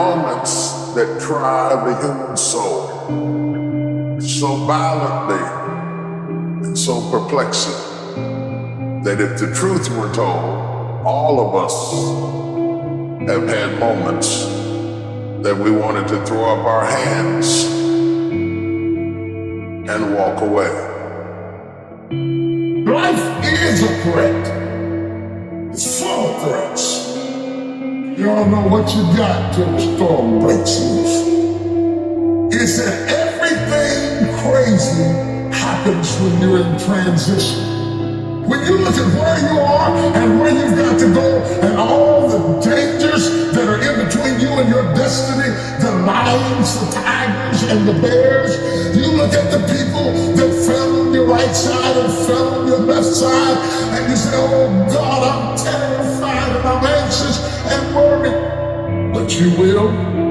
moments that try the human soul so violently and so perplexing that if the truth were told, all of us have had moments that we wanted to throw up our hands and walk away. Life is a threat. It's full of threats. You don't know what you got till the storm breaks loose. It's that everything crazy happens when you're in transition. When you look at where you are and where you've got to go and all the dangers that are in between you and your destiny, the lions, the tigers, and the bears, you look at the people that fell on your right side and fell on your left side, and you say, you will.